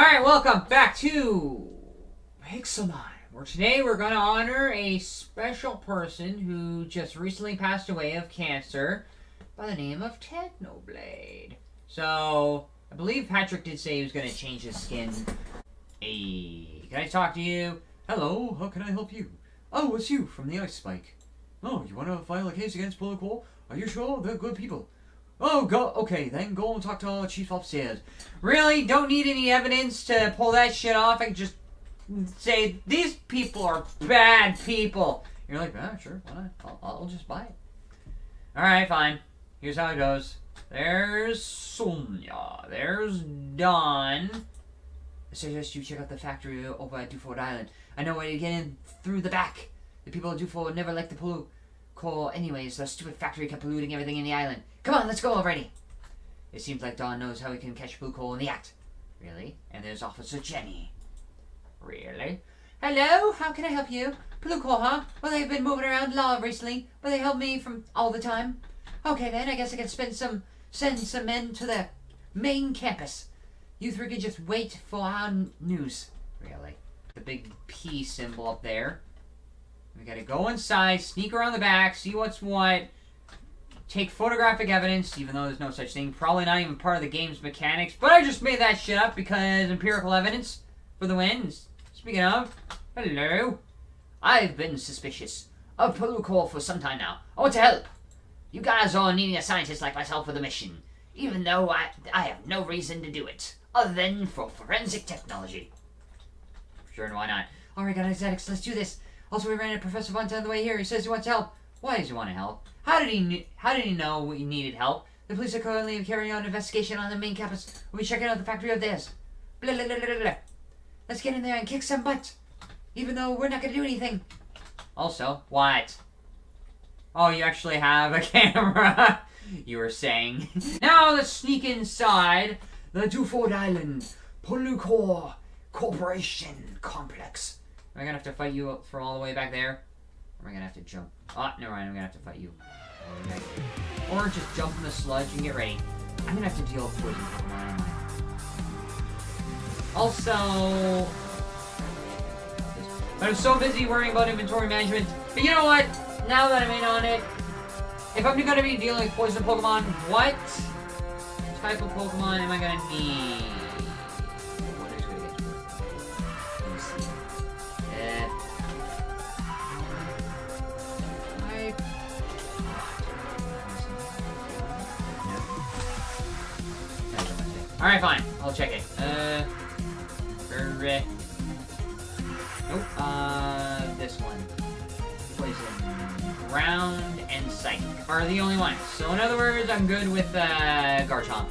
Alright, welcome back to Pixelmon, where today we're going to honor a special person who just recently passed away of cancer by the name of Technoblade. So, I believe Patrick did say he was going to change his skin. Hey, can I talk to you? Hello, how can I help you? Oh, it's you from the Ice Spike. Oh, you want to file a case against Bullet? Are you sure? They're good people. Oh, go. Okay, then go and talk to Chief upstairs. Really? Don't need any evidence to pull that shit off? I can just say, these people are bad people. You're like, ah, sure, why not? I'll, I'll just buy it. Alright, fine. Here's how it goes. There's Sonia. There's Don. I suggest you check out the factory over at Duford Island. I know where to get in through the back. The people of Duford never liked the pollute coal anyways. The stupid factory kept polluting everything in the island. Come on, let's go already. It seems like Don knows how he can catch blue coal in the act. Really? And there's Officer Jenny. Really? Hello, how can I help you? Blue coal, huh? Well, they've been moving around law recently, but they help me from all the time. Okay, then, I guess I can spend some, send some men to the main campus. You three can just wait for our news. Really? The big P symbol up there. We gotta go inside, sneak around the back, see what's what, take photographic evidence, even though there's no such thing. Probably not even part of the game's mechanics, but I just made that shit up because empirical evidence for the wins. Speaking of, hello. I've been suspicious of Coal for some time now. I want to help. You guys are needing a scientist like myself for the mission, even though I, I have no reason to do it, other than for forensic technology. Sure, and why not? Alright guys, let's do this. Also, we ran into Professor Vanta on the way here. He says he wants help. Why does he want to help? How did he How did he know we needed help? The police are currently carrying out an investigation on the main campus. We'll be checking out the factory of theirs. Blah, blah, blah, blah, blah. Let's get in there and kick some butt. Even though we're not going to do anything. Also, what? Oh, you actually have a camera. you were saying. now let's sneak inside the Duford Island Polucor Corporation Complex. Am I gonna have to fight you for all the way back there? Or am I gonna have to jump? Oh, never mind, I'm gonna have to fight you. Or just jump in the sludge and get ready. I'm gonna have to deal with poison Also... But I'm so busy worrying about inventory management. But you know what? Now that I'm in on it, if I'm gonna be dealing with poison Pokemon, what type of Pokemon am I gonna need? Alright, fine. I'll check it. Uh... Nope. Uh, this one. Poison. Ground and Psychic are the only ones. So in other words, I'm good with, uh, Garchomp.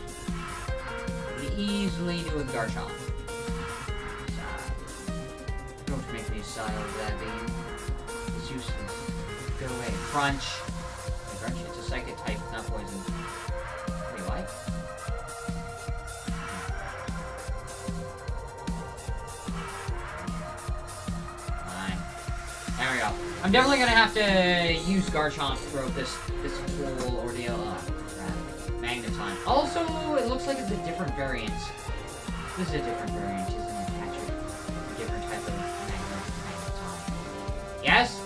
easily do with Garchomp. Don't make me sigh over that, baby. It's useless. Go away. Crunch. Crunch, it's a Psychic type, not poison. There we I'm definitely gonna have to use Garchomp throughout this this whole ordeal. Uh, oh. Magneton. Also, it looks like it's a different variant. This is a different variant, isn't it, Patrick? A different type of Magneton. Yes?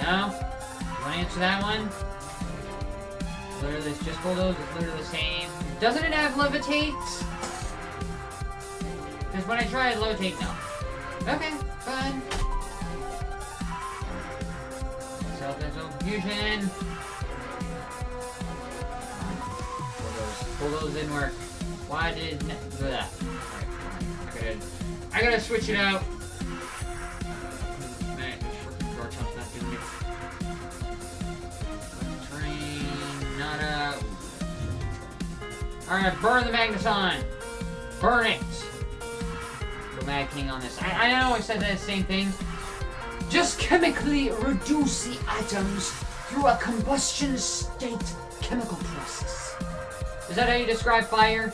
No? You wanna answer that one? Literally, it's just Bulldoze, it's literally the same. Doesn't it have Levitate? Because when I tried Levitate, no. Okay, fusion. Bulldoze, in work. Why did that? I gotta, I gotta switch it out. Man, Garchomp's not doing it. Train, nada. Alright, burn the Magneton! Burn it! Go Mad King on this. I, I know I said that same thing. Just chemically reduce the atoms through a combustion state chemical process. Is that how you describe fire?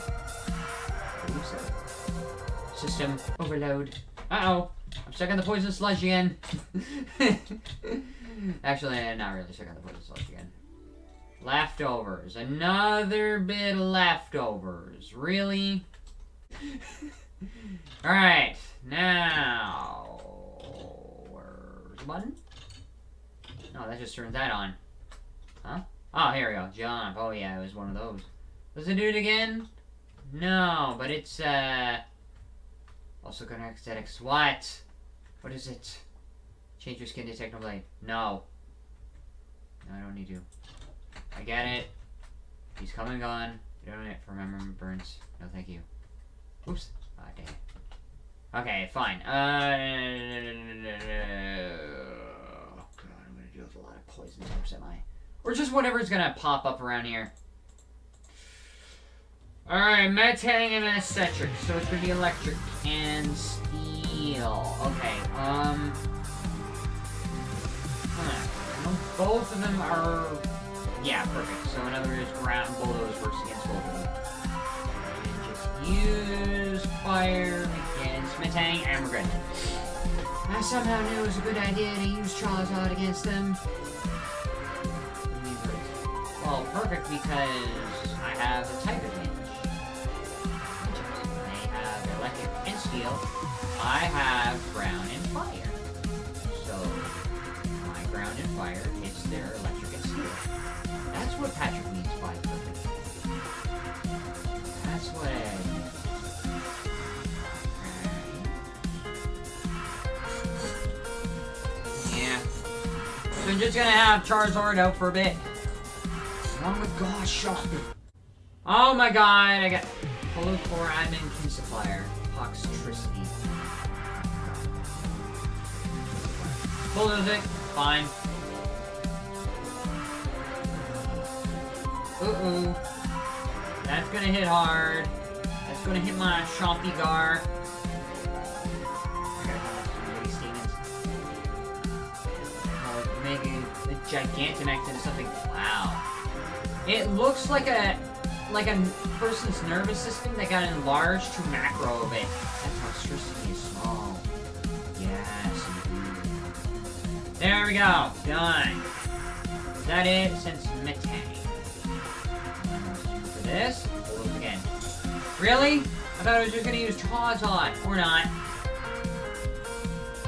System overload. Uh-oh. I'm stuck in the poison sludge again. Actually, I'm not really stuck the poison sludge again. Leftovers. Another bit of leftovers. Really? Alright, now. Button? No, that just turns that on. Huh? Oh, here we go. Jump. Oh, yeah, it was one of those. Does it do it again? No, but it's, uh. Also connect aesthetics. What? What is it? Change your skin to Technoblade. No. No, I don't need to. I get it. He's coming on. You don't need it for memory burns. No, thank you. Oops. Ah, dang it. Okay, fine. Uh, oh god, I'm gonna deal with a lot of poison types, am I? Or just whatever's gonna pop up around here. Alright, Metang and Eccentric. So it's gonna be electric and steel. Okay, um... Huh. Both of them are... Yeah, perfect. So in other words, ground bulldoze works against both of them. And just use fire Metang, and we're. I somehow knew it was a good idea to use Charizard against them. Well, perfect because I have a type advantage. They have electric and steel. I have ground and fire. So, my ground and fire hits their electric and steel. That's what Patrick means by perfect. That's what I I'm just gonna have Charizard out for a bit. Oh my gosh, me. Oh my god, I got Polo Core Admin Key Supplier. Toxtricity. It. Fine. Uh-oh. That's gonna hit hard. That's gonna hit my Chompy Gar. A, a Gigantamax into something. Wow. It looks like a like a person's nervous system that got enlarged to macro a bit. That Toxtricity is small. Yes. There we go. Done. Is that it? Since Metang. For this, we'll again. Really? I thought I was just gonna use Charizard. Or not.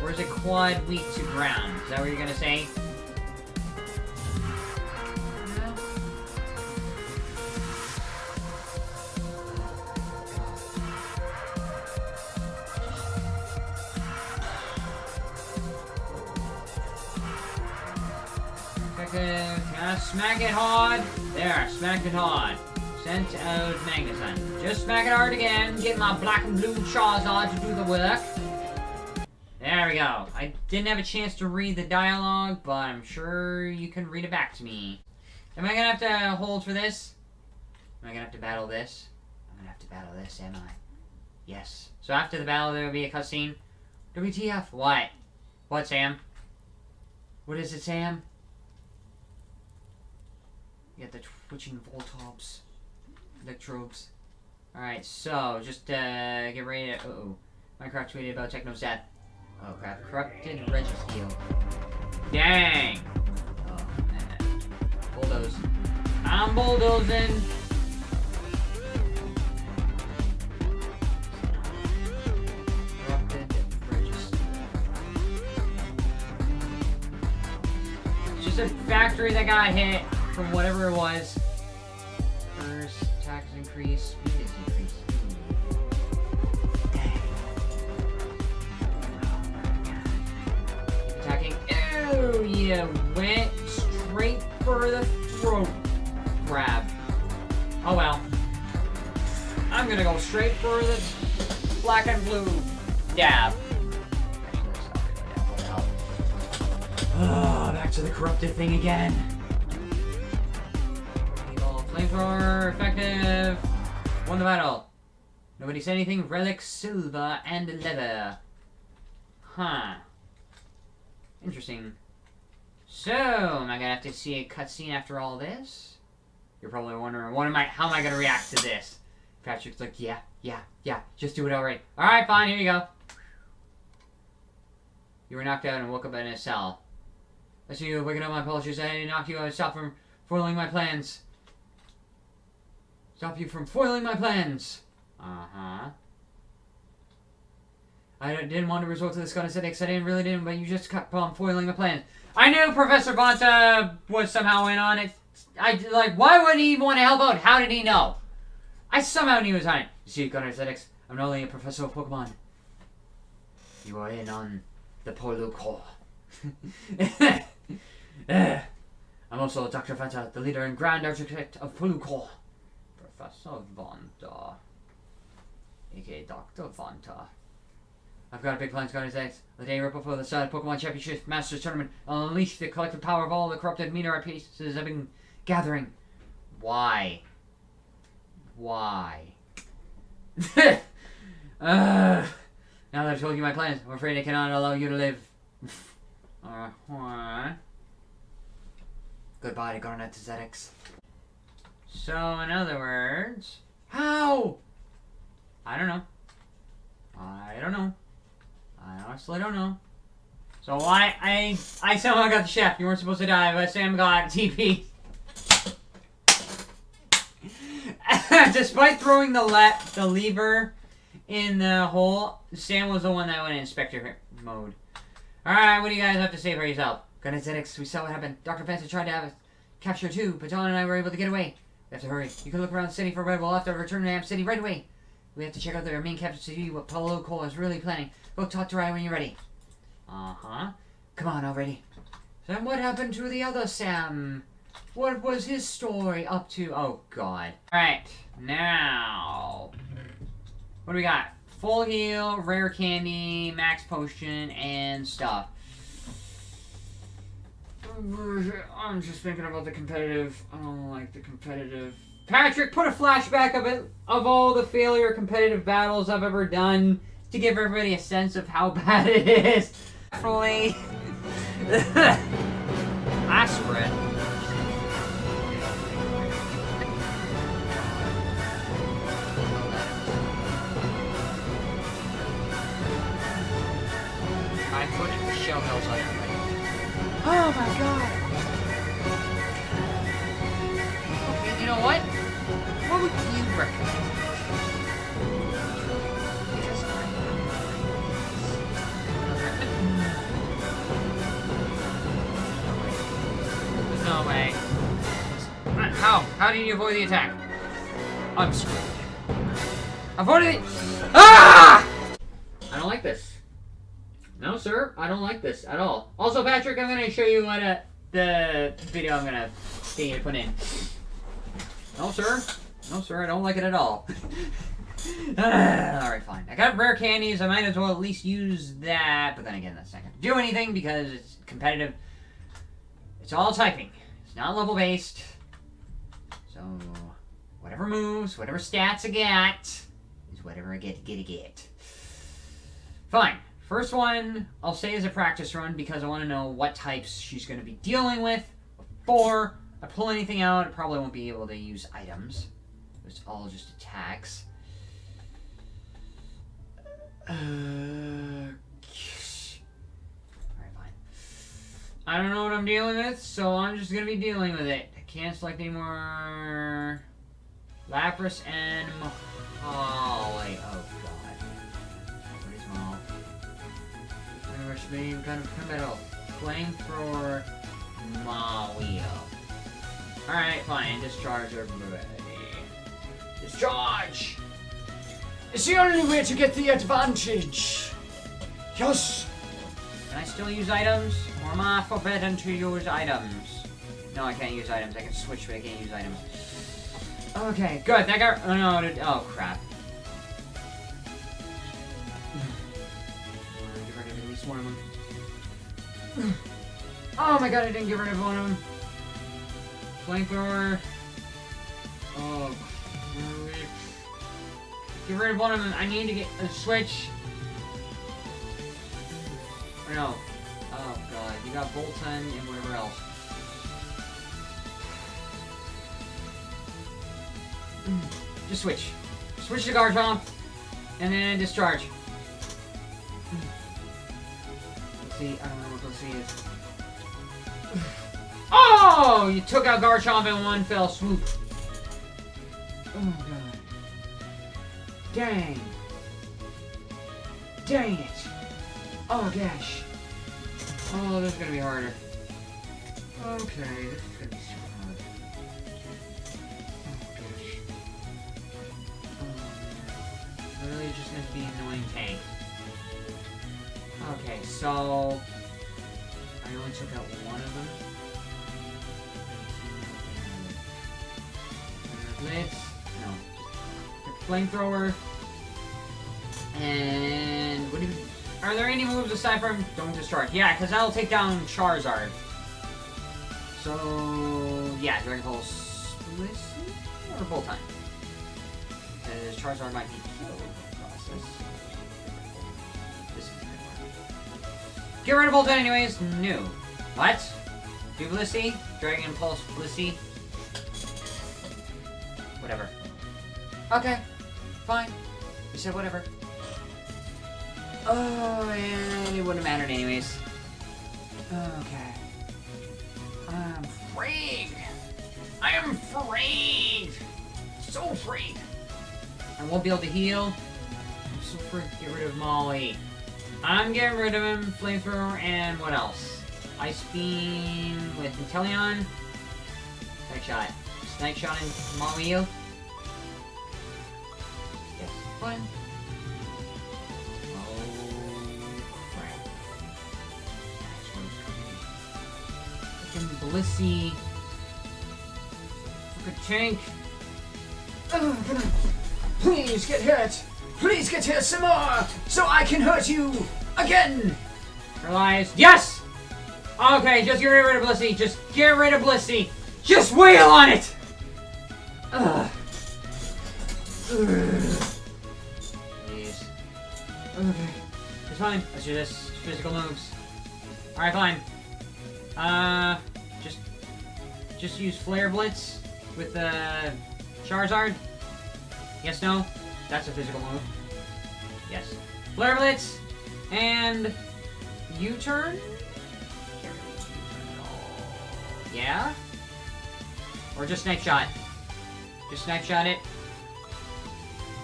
Or is it quad weak to ground? Is that what you're gonna say? I smack it hard? There, smack it hard. Sent out Magnuson. Just smack it hard again. Get my black and blue Charizard to do the work. There we go. I didn't have a chance to read the dialogue, but I'm sure you can read it back to me. Am I gonna have to hold for this? Am I gonna have to battle this? I'm gonna have to battle this, am I? Yes. So after the battle, there will be a cutscene. WTF? What? What, Sam? What is it, Sam? You got the twitching Voltops. Electrobes. Alright, so, just, uh, get ready to... Uh-oh. Minecraft tweeted about Techno's death. Oh, crap. Corrupted Registeel. Dang! Oh, man. Bulldoze. I'm bulldozing! Corrupted Registeel. It's just a factory that got hit from whatever it was. First, tax increase, speed is increased. Dang. Attacking. Ew, you went straight for the throat grab. Oh well. I'm gonna go straight for the black and blue dab. Ah, back to the corrupted thing again. Flamethrower, effective. Won the battle. Nobody said anything. Relic, silver, and leather. Huh. Interesting. So, am I gonna have to see a cutscene after all this? You're probably wondering, what am I? How am I gonna react to this? Patrick's like, yeah, yeah, yeah. Just do it already. All right, fine. Here you go. You were knocked out and woke up in a cell. I see you waking up. My apologies. I knocked you out. Stop from foiling my plans. Stop you from foiling my plans. Uh huh. I didn't want to resort to this kind of aesthetics. I didn't really didn't, but you just kept on foiling my plans. I knew Professor Vanta was somehow in on it. I like. Why would he want to help out? How did he know? I somehow knew he was on it. You see, Gunner Aesthetics, I'm not only a professor of Pokemon. You are in on the Polo Corps. Eh. I'm also Dr. Vanta, the leader and grand architect of Polo Corps. Professor Vanta. aka Dr. Vanta. I've got a big plan to go to X. The day right before the start of Pokemon Championship Masters Tournament, I'll unleash the collective power of all the corrupted meteorite pieces I've been gathering. Why? Why? uh, now that I've told you my plans, I'm afraid I cannot allow you to live. uh-huh. Goodbye to Garnet Zedix. So, in other words, how? I don't know. I don't know. I honestly don't know. So why I I somehow got the chef. You weren't supposed to die, but Sam got TP. Despite throwing the le the lever in the hole, Sam was the one that went in inspector mode. Alright, what do you guys have to say for yourself? Gunazetics, we saw what happened. Dr. Fancy tried to have us capture too, but Don and I were able to get away. We have to hurry. You can look around the city for Red. We'll have to return to Amp City right away. We have to check out their main capital to see what Paulo Cole is really planning. Go talk to Ryan when you're ready. Uh-huh. Come on already. Sam, what happened to the other Sam? What was his story up to? Oh, God. Alright, now... What do we got? Full heal, rare candy, max potion, and stuff. I'm just thinking about the competitive. I don't like the competitive. Patrick, put a flashback of it of all the failure competitive battles I've ever done to give everybody a sense of how bad it is. Definitely. How? How did you avoid the attack? I'm screwed. Avoided it! Ah! I don't like this. No, sir, I don't like this at all. Also, Patrick, I'm gonna show you what uh, the video I'm gonna get you to put in. No, sir. No, sir, I don't like it at all. Alright, fine. I got rare candies, I might as well at least use that, but then again, that's not gonna do anything because it's competitive. It's all typing. It's not level based. So, whatever moves, whatever stats I get, is whatever I get to get get. Fine. First one, I'll say is a practice run because I want to know what types she's going to be dealing with before I pull anything out. I probably won't be able to use items. It's all just attacks. Uh, Alright, fine. I don't know what I'm dealing with, so I'm just going to be dealing with it. I can't select any more... Lapras and Mahaly. Oh, oh, God. What is Mahaly? Rush beam, kind of metal. Flamethrower, Mario. Alright, fine. Discharge everybody. Discharge! It's the only way to get the advantage. Yes. Can I still use items? Or am I forbidden to use items? No, I can't use items. I can switch, but I can't use items. Okay, good. That got. Oh, no. Oh, crap. Get rid of at least one of them. Oh my god, I didn't get rid of one of them. Flamethrower. Oh. crap. Get rid of one of them. I need to get a switch. Or no. Oh god, you got Bolton and whatever else. Mm. Just switch. Switch to Garchomp, and then discharge. Mm. Let's see, I don't know what see is. Oh! Oh, you took out Garchomp in one fell swoop. Oh my god. Dang. Dang it. Oh gosh. Oh, this is gonna be harder. Okay, this is gonna be so I only took out one of them. Blitz. No. Flamethrower. And what do you, are there any moves aside from don't discharge? Yeah, because that'll take down Charizard. So yeah, Dragon Pulse or Bolt Time. Because Charizard might be killed Get rid of Bolt Time anyways. No. What? Blissey? Dragon Pulse Blissey? Whatever. Okay. Fine. You said whatever. Oh, and it wouldn't have mattered anyways. Okay. I'm freed! I am freed! So freed! I won't be able to heal. I'm so freed. Get rid of Molly. I'm getting rid of him, Flamethrower, and what else? Ice Beam with Inteleon. Night Shot. Night Shot and Mario. Yes, fine. Oh, crap. Be. Freaking Blissey. Freaking tank. Oh, please get hit? Please get here some more, so I can hurt you again. Realize. Yes! Okay, just get rid of Blissey. Just get rid of Blissey. Just wail on it! Ugh. Please. Okay. It's fine. Let's do this. Physical moves. Alright, fine. Uh, just, just use Flare Blitz with the Charizard. Yes, no? That's a physical move. Yes. Flare Blitz and U-turn. Yeah. Or just Snipe Shot. Just Snipe Shot it.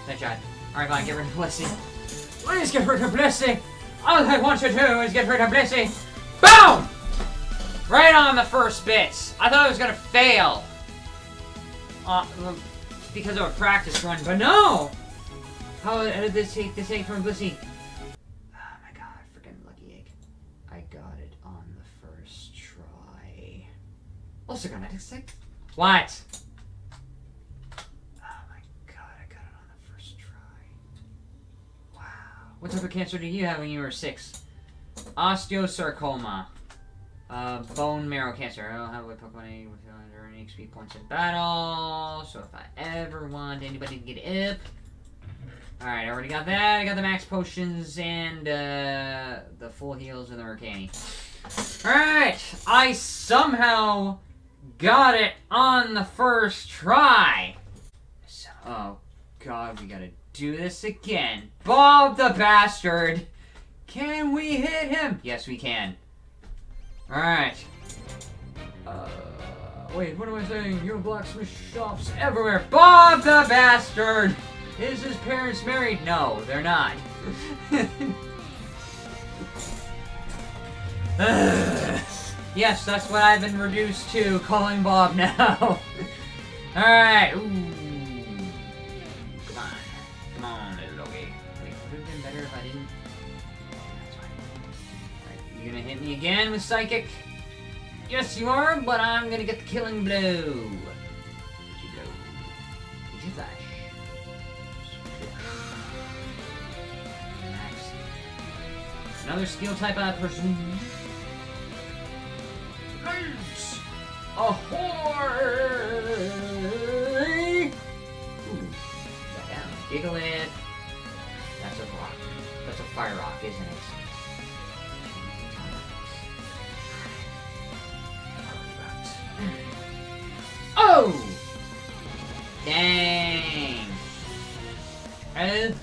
Snipe Shot. Alright, fine. Get rid of Blissey. Please get rid of Blissey. All I want to do is get rid of Blissey. Boom! Right on the first bits. I thought I was gonna fail. Uh, because of a practice run, but no! How did this take this egg from Blissey? Oh my god, freaking lucky egg. I got it on the first try. Also got medic stick? What? Oh my god, I got it on the first try. Wow. What type of cancer did you have when you were six? Osteosarcoma. Uh, bone marrow cancer. I don't have a Pokemon with under any XP points in battle. So if I ever want anybody to get up. Alright, I already got that. I got the max potions and uh, the full heals and the Mercani. Alright, I somehow got it on the first try. So, oh god, we gotta do this again. Bob the bastard! Can we hit him? Yes, we can. Alright. Uh, wait, what am I saying? You have blacksmith shops everywhere. Bob the bastard! Is his parents married? No, they're not. yes, that's what I've been reduced to, calling Bob now. Alright. Come on. Come on, little doggy. Wait, would it have been better if I didn't? That's fine. You gonna hit me again with Psychic? Yes, you are, but I'm gonna get the killing blow. Another skill type I presume. Nice! Ahoy! Ooh, down. Gigalith. That's a rock. That's a fire rock, isn't it? Oh! Dang! Oh,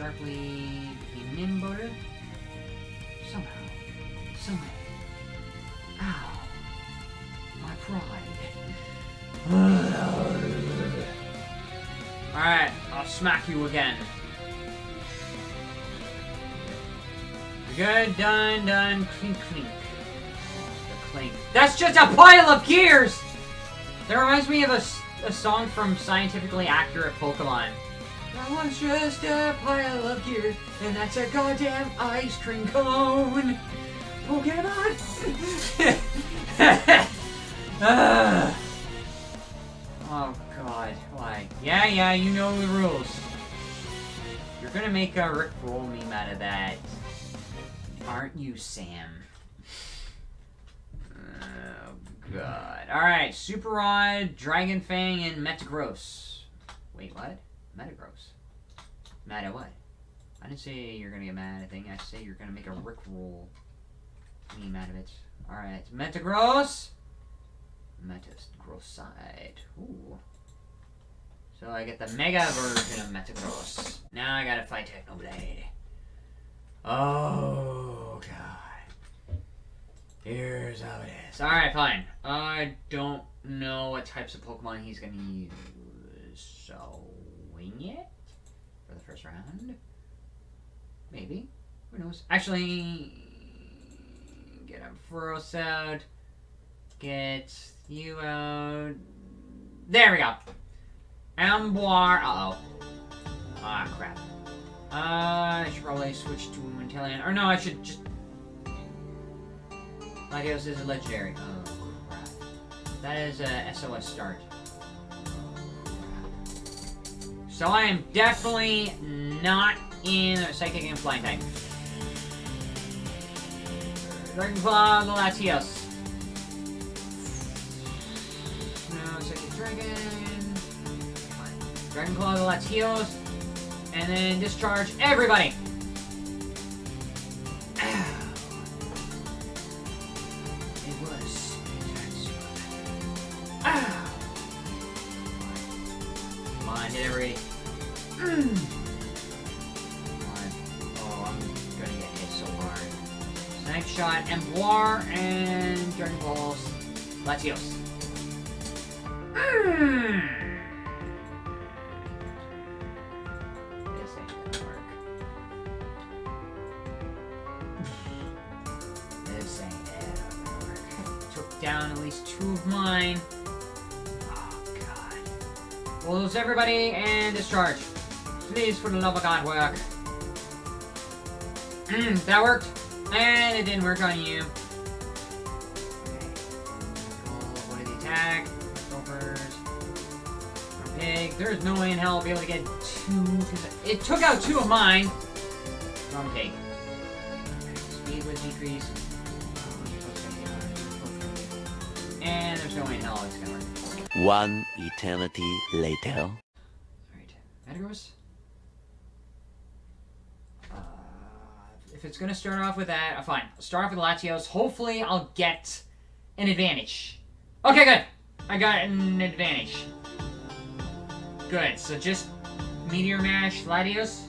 sharply. Nimble. Somehow. Someway. Ow. My pride. Alright, I'll smack you again. Good, done, done, clink, clink. The clink. That's just a pile of gears! That reminds me of a, a song from Scientifically Accurate Pokemon. That one's just a pile of gears, and that's a goddamn ice cream cone! Oh, Pokemon! Ugh. oh god, why? Yeah, yeah, you know the rules. You're gonna make a Rick Roll meme out of that. Aren't you, Sam? Oh god. Alright, Super Rod, Dragon Fang, and Metagross. Wait, what? Metagross. Mad at what? I didn't say you're gonna get mad at a thing. I say you're gonna make a Rick Roll out of it. Alright, Metagross. Metagross side. Ooh. So I get the Mega version of Metagross. Now I gotta fight Technoblade. Oh god. Here's how it is. Alright, fine. I don't know what types of Pokemon he's gonna use. So wing it for the first round. Maybe. Who knows? Actually get Ampharos out. Get you out. There we go. Emboar. Uh oh. Ah, crap. Uh, I should probably switch to Inteleon. Or no, I should just. Latios is a legendary. Oh, crap. That is a SOS start. So I am definitely not in a Psychic and Flying type. Dragonclaw, the Latios. No, Psychic Dragon. Dragonclaw, Latios. And then discharge everybody. Snipe shot, Emboar, and Dragon Balls. Latios. Mm. This ain't gonna work. this ain't gonna work. Took down at least two of mine. Oh god. We'll lose everybody and discharge. Please, for the love of God, work. Mm, that worked. And it didn't work on you. Okay. The attack? Gophers. Pig. There's no way in hell I'll be able to get two. It took out two of mine. Wrong pig. Speed was decreased. And there's no way in hell it's gonna work. One eternity later. Alright. Metagross? If it's gonna start off with that, uh, fine. I'll start off with Latios. Hopefully I'll get an advantage. Okay, good. I got an advantage. Good. So just Meteor Mash Latios?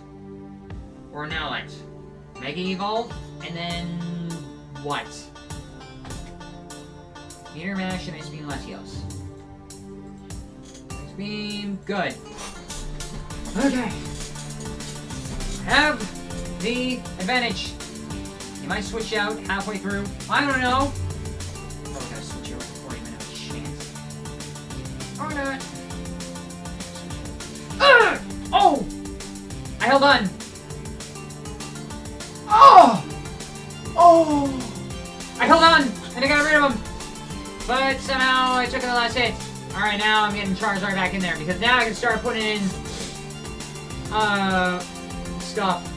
Or Nowlite? Mega Evolve? And then... what? Meteor Mash and Ice Beam Latios. Ice Beam, good. Okay. Have the advantage. You might switch out halfway through. I don't know. Probably gotta switch out before even have a chance. Or not. Ugh! Oh! I held on. Oh! Oh! I held on, and I got rid of him. But somehow I took the last hit. Alright, now I'm getting Charizard back in there, because now I can start putting in uh, stuff.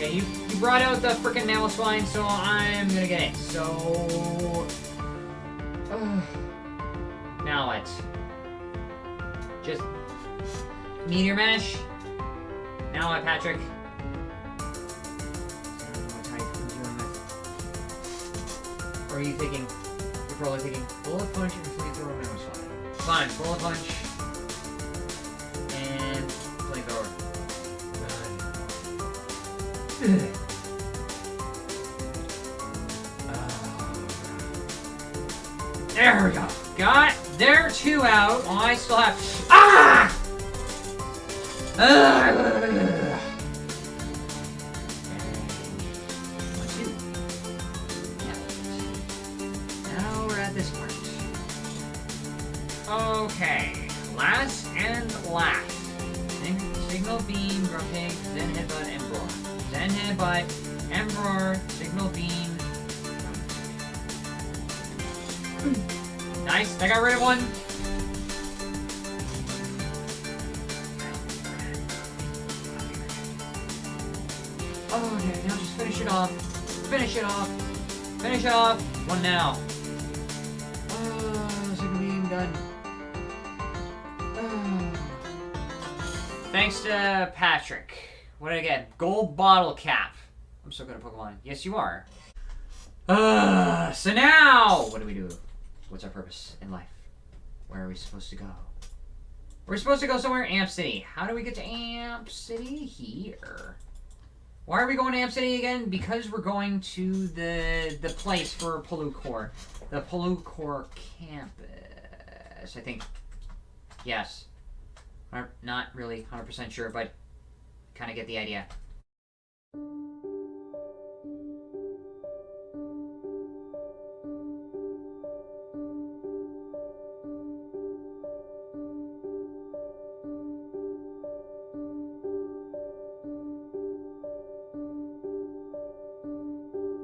Okay, you, you brought out the freaking Mamoswine, so I'm gonna get it. So. Ugh. now what? Just. Meteor Mash? Now Patrick? I with. Or are you thinking? You're probably thinking, bullet punch and flamethrower Mamoswine. Fine, bullet punch. There we go. Got there two out. I still have. Ah! Two. Now we're at this part. Okay. Last and last. Sig- Signal beam, grunting, Zen Headbutt, emperor. Then headbutt, emperor, signal beam. Nice, I got rid of one. Oh, okay, now just finish it off. Finish it off. Finish it off. One now. Oh, signal beam done. Oh. Thanks to Patrick. What did I get? Gold bottle cap. I'm so good at Pokemon. Yes, you are. Uh, so now, what do we do? What's our purpose in life? Where are we supposed to go? We're supposed to go somewhere in Amp City. How do we get to Amp City? Here. Why are we going to Amp City again? Because we're going to the the place for Palucor. The Palucor campus. I think. Yes. I'm not really 100% sure, but kind of get the idea.